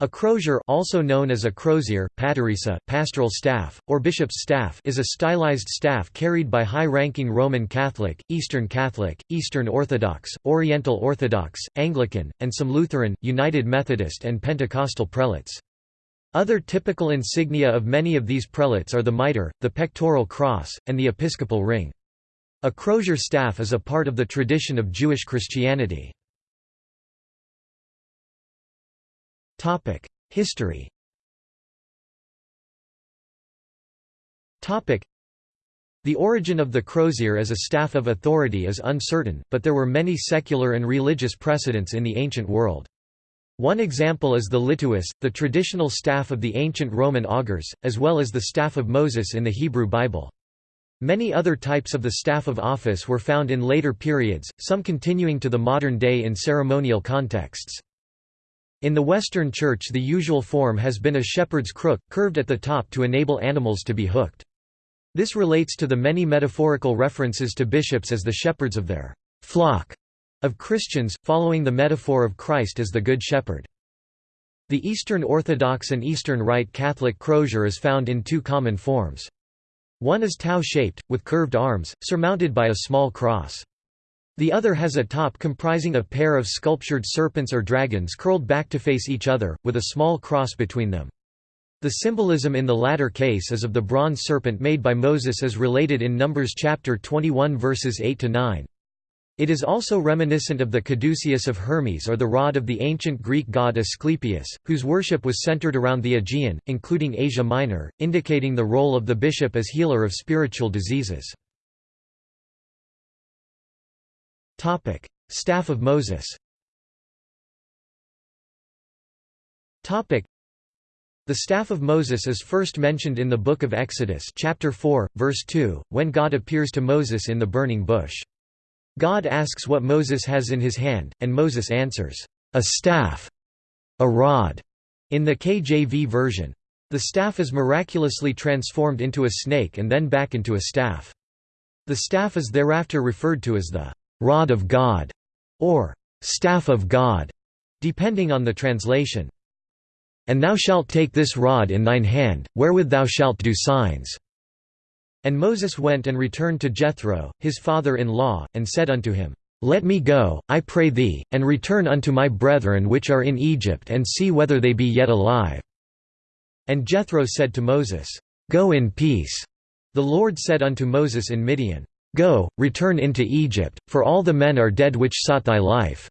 A crozier also known as a crozier, paterissa, pastoral staff, or bishop's staff is a stylized staff carried by high-ranking Roman Catholic, Eastern Catholic, Eastern Orthodox, Oriental Orthodox, Anglican, and some Lutheran, United Methodist and Pentecostal prelates. Other typical insignia of many of these prelates are the mitre, the pectoral cross, and the episcopal ring. A crozier staff is a part of the tradition of Jewish Christianity. History The origin of the crozier as a staff of authority is uncertain, but there were many secular and religious precedents in the ancient world. One example is the lituus, the traditional staff of the ancient Roman augurs, as well as the staff of Moses in the Hebrew Bible. Many other types of the staff of office were found in later periods, some continuing to the modern day in ceremonial contexts. In the Western Church the usual form has been a shepherd's crook, curved at the top to enable animals to be hooked. This relates to the many metaphorical references to bishops as the shepherds of their flock of Christians, following the metaphor of Christ as the Good Shepherd. The Eastern Orthodox and Eastern Rite Catholic crozier is found in two common forms. One is tau-shaped, with curved arms, surmounted by a small cross. The other has a top comprising a pair of sculptured serpents or dragons curled back to face each other, with a small cross between them. The symbolism in the latter case is of the bronze serpent made by Moses as related in Numbers chapter 21 verses 8 to 9. It is also reminiscent of the caduceus of Hermes or the rod of the ancient Greek god Asclepius, whose worship was centered around the Aegean, including Asia Minor, indicating the role of the bishop as healer of spiritual diseases. Topic: Staff of Moses. Topic: The staff of Moses is first mentioned in the book of Exodus, chapter 4, verse 2, when God appears to Moses in the burning bush. God asks what Moses has in his hand, and Moses answers, "A staff, a rod." In the KJV version, the staff is miraculously transformed into a snake and then back into a staff. The staff is thereafter referred to as the rod of God, or staff of God, depending on the translation. And thou shalt take this rod in thine hand, wherewith thou shalt do signs. And Moses went and returned to Jethro, his father-in-law, and said unto him, Let me go, I pray thee, and return unto my brethren which are in Egypt and see whether they be yet alive. And Jethro said to Moses, Go in peace. The Lord said unto Moses in Midian, Go, return into Egypt, for all the men are dead which sought thy life.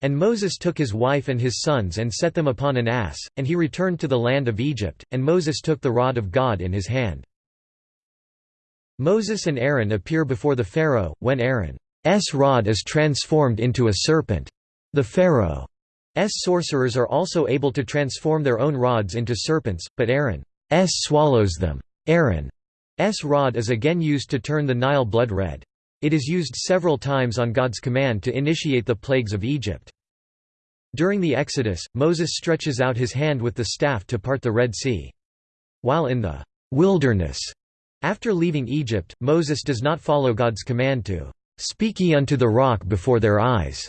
And Moses took his wife and his sons and set them upon an ass, and he returned to the land of Egypt, and Moses took the rod of God in his hand. Moses and Aaron appear before the Pharaoh, when Aaron's rod is transformed into a serpent. The Pharaoh's sorcerers are also able to transform their own rods into serpents, but Aaron's swallows them. Aaron S rod is again used to turn the Nile blood red. It is used several times on God's command to initiate the plagues of Egypt. During the Exodus, Moses stretches out his hand with the staff to part the Red Sea. While in the wilderness, after leaving Egypt, Moses does not follow God's command to speak ye unto the rock before their eyes.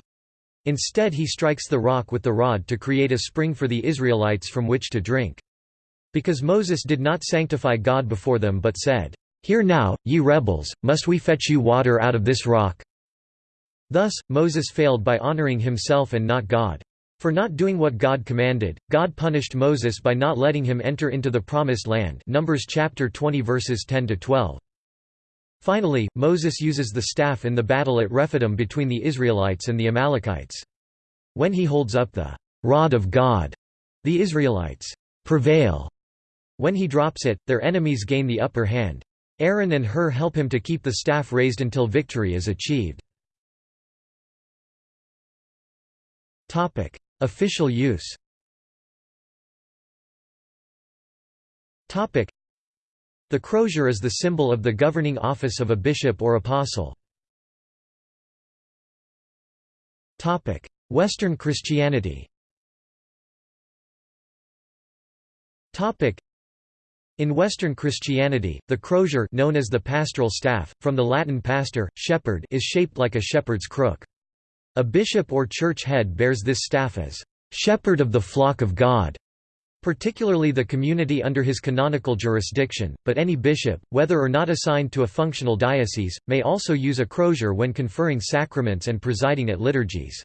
Instead he strikes the rock with the rod to create a spring for the Israelites from which to drink. Because Moses did not sanctify God before them but said, Hear now, ye rebels, must we fetch you water out of this rock? Thus, Moses failed by honoring himself and not God. For not doing what God commanded, God punished Moses by not letting him enter into the Promised Land Numbers chapter 20 verses 10 to 12. Finally, Moses uses the staff in the battle at Rephidim between the Israelites and the Amalekites. When he holds up the rod of God, the Israelites prevail when he drops it, their enemies gain the upper hand. Aaron and Hur help him to keep the staff raised until victory is achieved. Official use The crozier is the symbol of the governing office of a bishop or apostle. Western Christianity in Western Christianity, the crozier known as the pastoral staff, from the Latin pastor, shepherd is shaped like a shepherd's crook. A bishop or church head bears this staff as shepherd of the flock of God, particularly the community under his canonical jurisdiction, but any bishop, whether or not assigned to a functional diocese, may also use a crozier when conferring sacraments and presiding at liturgies.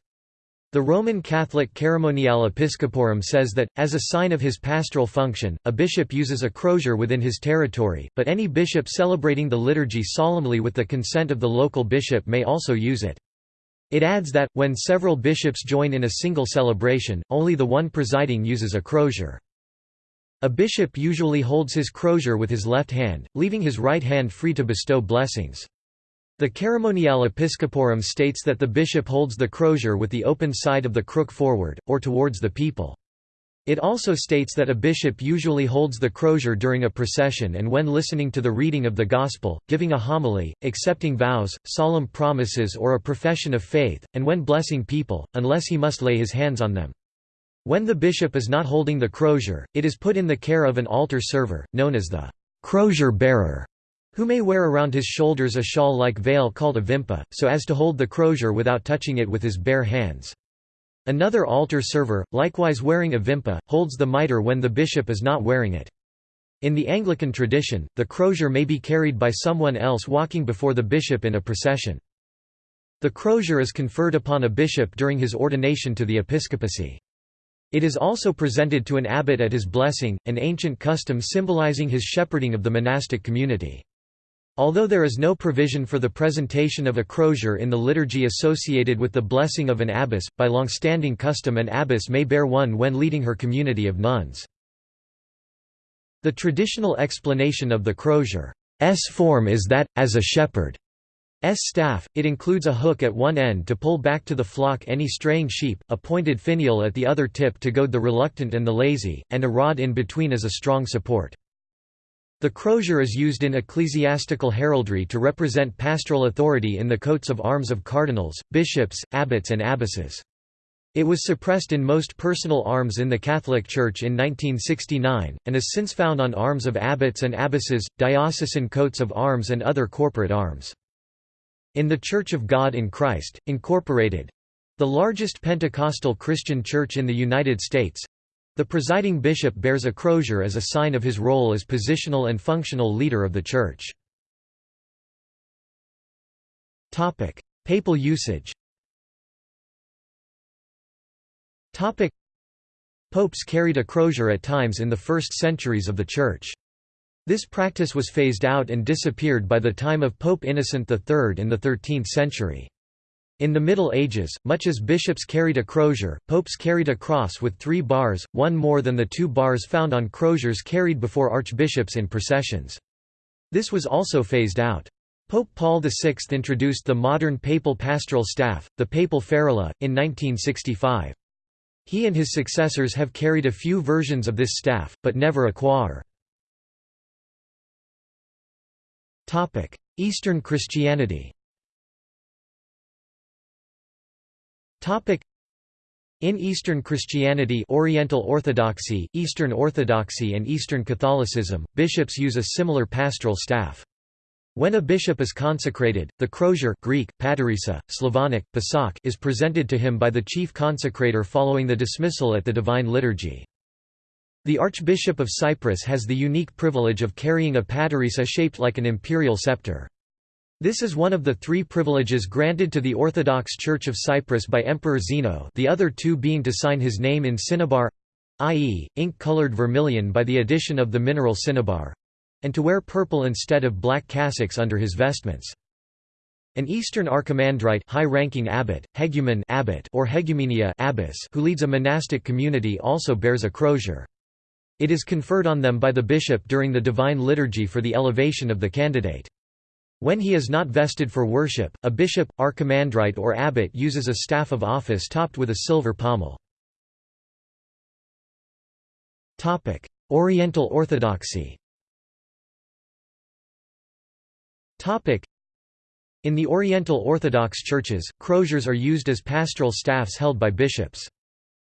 The Roman Catholic Ceremoniale Episcoporum says that, as a sign of his pastoral function, a bishop uses a crozier within his territory, but any bishop celebrating the liturgy solemnly with the consent of the local bishop may also use it. It adds that, when several bishops join in a single celebration, only the one presiding uses a crozier. A bishop usually holds his crozier with his left hand, leaving his right hand free to bestow blessings. The Ceremoniale Episcoporum states that the bishop holds the crozier with the open side of the crook forward, or towards the people. It also states that a bishop usually holds the crozier during a procession and when listening to the reading of the Gospel, giving a homily, accepting vows, solemn promises or a profession of faith, and when blessing people, unless he must lay his hands on them. When the bishop is not holding the crozier, it is put in the care of an altar server, known as the crozier bearer, who may wear around his shoulders a shawl-like veil called a vimpa, so as to hold the crozier without touching it with his bare hands. Another altar server, likewise wearing a vimpa, holds the mitre when the bishop is not wearing it. In the Anglican tradition, the crozier may be carried by someone else walking before the bishop in a procession. The crozier is conferred upon a bishop during his ordination to the episcopacy. It is also presented to an abbot at his blessing, an ancient custom symbolizing his shepherding of the monastic community. Although there is no provision for the presentation of a crozier in the liturgy associated with the blessing of an abbess, by long-standing custom an abbess may bear one when leading her community of nuns. The traditional explanation of the crozier's form is that, as a shepherd S staff, it includes a hook at one end to pull back to the flock any straying sheep, a pointed finial at the other tip to goad the reluctant and the lazy, and a rod in between as a strong support. The crozier is used in ecclesiastical heraldry to represent pastoral authority in the coats of arms of cardinals, bishops, abbots and abbesses. It was suppressed in most personal arms in the Catholic Church in 1969, and is since found on arms of abbots and abbesses, diocesan coats of arms and other corporate arms. In the Church of God in Christ, Incorporated—the largest Pentecostal Christian church in the United States—the presiding bishop bears a crozier as a sign of his role as positional and functional leader of the church. Papal usage Popes carried a crozier at times in the first centuries of the Church. This practice was phased out and disappeared by the time of Pope Innocent III in the 13th century. In the Middle Ages, much as bishops carried a crozier, popes carried a cross with three bars, one more than the two bars found on croziers carried before archbishops in processions. This was also phased out. Pope Paul VI introduced the modern papal pastoral staff, the papal ferula, in 1965. He and his successors have carried a few versions of this staff, but never a crozier. Eastern Christianity in Eastern Christianity Oriental Orthodoxy, Eastern Orthodoxy and Eastern Catholicism, bishops use a similar pastoral staff. When a bishop is consecrated, the crozier Greek, paterissa, Slavonic, pasak is presented to him by the chief consecrator following the dismissal at the Divine Liturgy. The Archbishop of Cyprus has the unique privilege of carrying a paterissa shaped like an imperial scepter. This is one of the three privileges granted to the Orthodox Church of Cyprus by Emperor Zeno the other two being to sign his name in cinnabar—i.e., ink-colored vermilion by the addition of the mineral cinnabar—and to wear purple instead of black cassocks under his vestments. An Eastern archimandrite high-ranking abbot, hegumen abbot or hegumenia abbess who leads a monastic community also bears a crozier. It is conferred on them by the bishop during the divine liturgy for the elevation of the candidate. When he is not vested for worship, a bishop, archimandrite or abbot uses a staff of office topped with a silver pommel. Oriental Orthodoxy In the Oriental Orthodox churches, croziers are used as pastoral staffs held by bishops.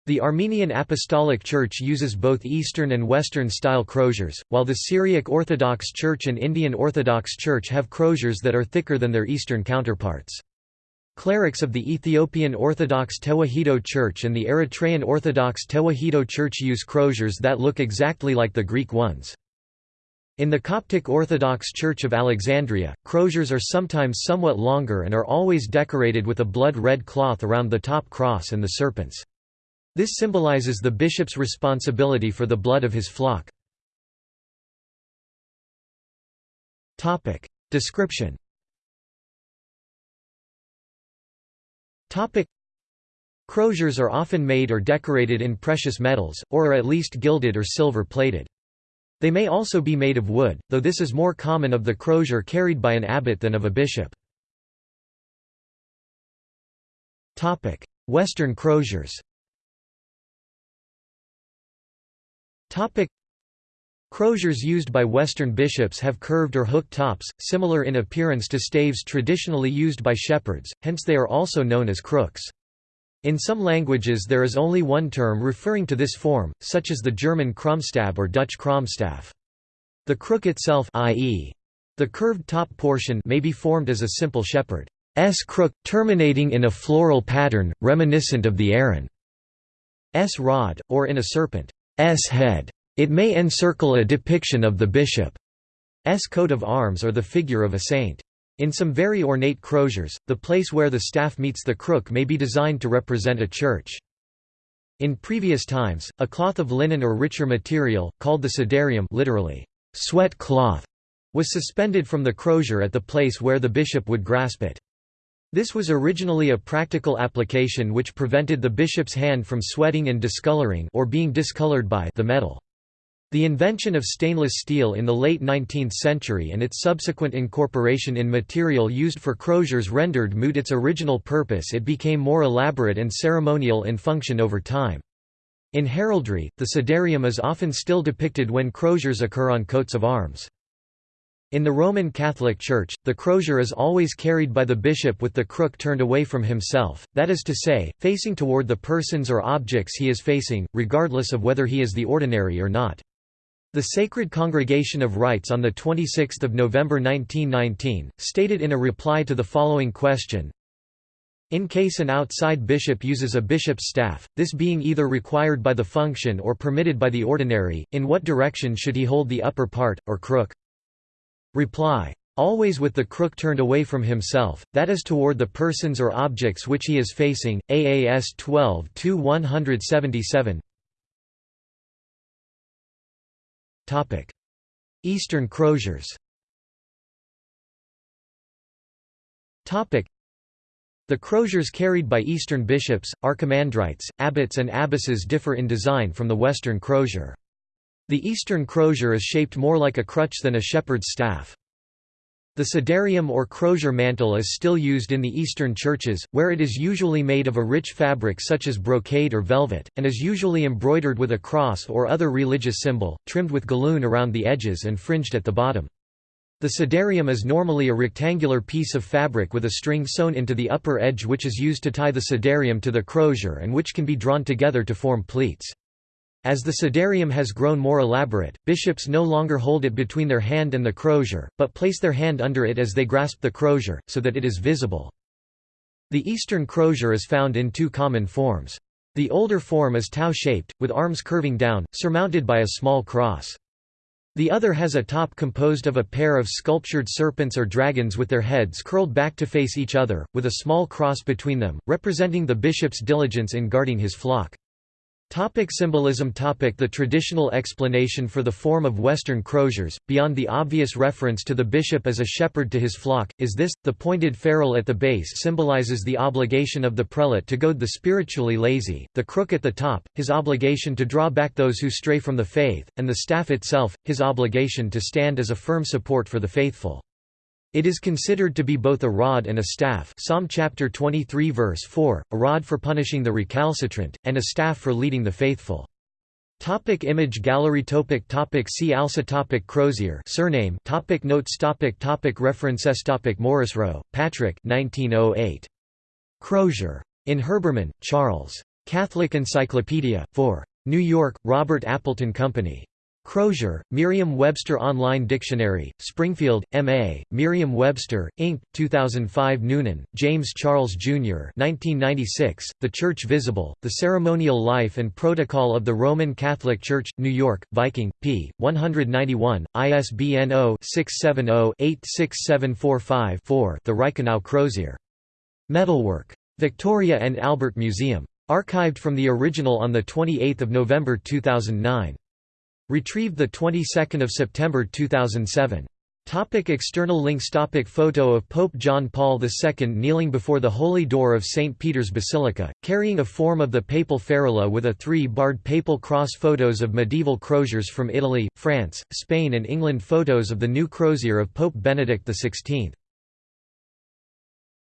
The Armenian Apostolic Church uses both Eastern and Western style croziers, while the Syriac Orthodox Church and Indian Orthodox Church have croziers that are thicker than their Eastern counterparts. Clerics of the Ethiopian Orthodox Tewahedo Church and the Eritrean Orthodox Tewahedo Church use croziers that look exactly like the Greek ones. In the Coptic Orthodox Church of Alexandria, croziers are sometimes somewhat longer and are always decorated with a blood-red cloth around the top cross and the serpents. This symbolizes the bishop's responsibility for the blood of his flock. Description Croziers are often made or decorated in precious metals, or are at least gilded or silver-plated. They may also be made of wood, though this is more common of the crozier carried by an abbot than of a bishop. Western croziers Croziers used by Western bishops have curved or hooked tops, similar in appearance to staves traditionally used by shepherds, hence they are also known as crooks. In some languages there is only one term referring to this form, such as the German Krummstab or Dutch Kromstaf. The crook itself i.e. the curved top portion may be formed as a simple shepherd's crook, terminating in a floral pattern, reminiscent of the Aaron's rod, or in a serpent's head. It may encircle a depiction of the bishop's coat of arms or the figure of a saint. In some very ornate croziers, the place where the staff meets the crook may be designed to represent a church. In previous times, a cloth of linen or richer material, called the sudarium literally, sweat cloth, was suspended from the crozier at the place where the bishop would grasp it. This was originally a practical application which prevented the bishop's hand from sweating and discoloring or being discolored by the metal. The invention of stainless steel in the late 19th century and its subsequent incorporation in material used for croziers rendered moot its original purpose it became more elaborate and ceremonial in function over time. In heraldry, the sudarium is often still depicted when croziers occur on coats of arms. In the Roman Catholic Church, the crozier is always carried by the bishop with the crook turned away from himself, that is to say, facing toward the persons or objects he is facing, regardless of whether he is the ordinary or not. The Sacred Congregation of Rites on 26 November 1919, stated in a reply to the following question, in case an outside bishop uses a bishop's staff, this being either required by the function or permitted by the ordinary, in what direction should he hold the upper part, or crook? Reply. Always with the crook turned away from himself, that is toward the persons or objects which he is facing. AAS 12 177 Eastern croziers the croziers carried by Eastern bishops, archimandrites, abbots and abbesses differ in design from the Western crozier. The Eastern crozier is shaped more like a crutch than a shepherd's staff. The sudarium or crozier mantle is still used in the Eastern churches, where it is usually made of a rich fabric such as brocade or velvet, and is usually embroidered with a cross or other religious symbol, trimmed with galloon around the edges and fringed at the bottom. The sudarium is normally a rectangular piece of fabric with a string sewn into the upper edge which is used to tie the sudarium to the crozier and which can be drawn together to form pleats. As the sudarium has grown more elaborate, bishops no longer hold it between their hand and the crozier, but place their hand under it as they grasp the crozier, so that it is visible. The Eastern crozier is found in two common forms. The older form is tau-shaped, with arms curving down, surmounted by a small cross. The other has a top composed of a pair of sculptured serpents or dragons with their heads curled back to face each other, with a small cross between them, representing the bishop's diligence in guarding his flock. Topic symbolism topic The traditional explanation for the form of Western croziers, beyond the obvious reference to the bishop as a shepherd to his flock, is this, the pointed ferrule at the base symbolizes the obligation of the prelate to goad the spiritually lazy, the crook at the top, his obligation to draw back those who stray from the faith, and the staff itself, his obligation to stand as a firm support for the faithful. It is considered to be both a rod and a staff Psalm chapter 23 verse 4, a rod for punishing the recalcitrant, and a staff for leading the faithful. Topic image gallery topic topic See also topic Crozier surname topic Notes topic topic References topic Morrisroe, Patrick 1908. Crozier. In Herbermann, Charles. Catholic Encyclopedia, 4. New York, Robert Appleton Company. Crozier, Merriam-Webster Online Dictionary, Springfield, M.A., Merriam-Webster, Inc., 2005 Noonan, James Charles, Jr. 1996, The Church Visible, The Ceremonial Life and Protocol of the Roman Catholic Church, New York, Viking, p. 191, ISBN 0-670-86745-4 The Reichenau Crozier. Metalwork. Victoria and Albert Museum. Archived from the original on 28 November 2009. Retrieved the 22nd of September 2007. Topic external links Topic Photo of Pope John Paul II kneeling before the Holy Door of St. Peter's Basilica, carrying a form of the papal ferula with a three-barred papal cross Photos of medieval croziers from Italy, France, Spain and England Photos of the new crozier of Pope Benedict XVI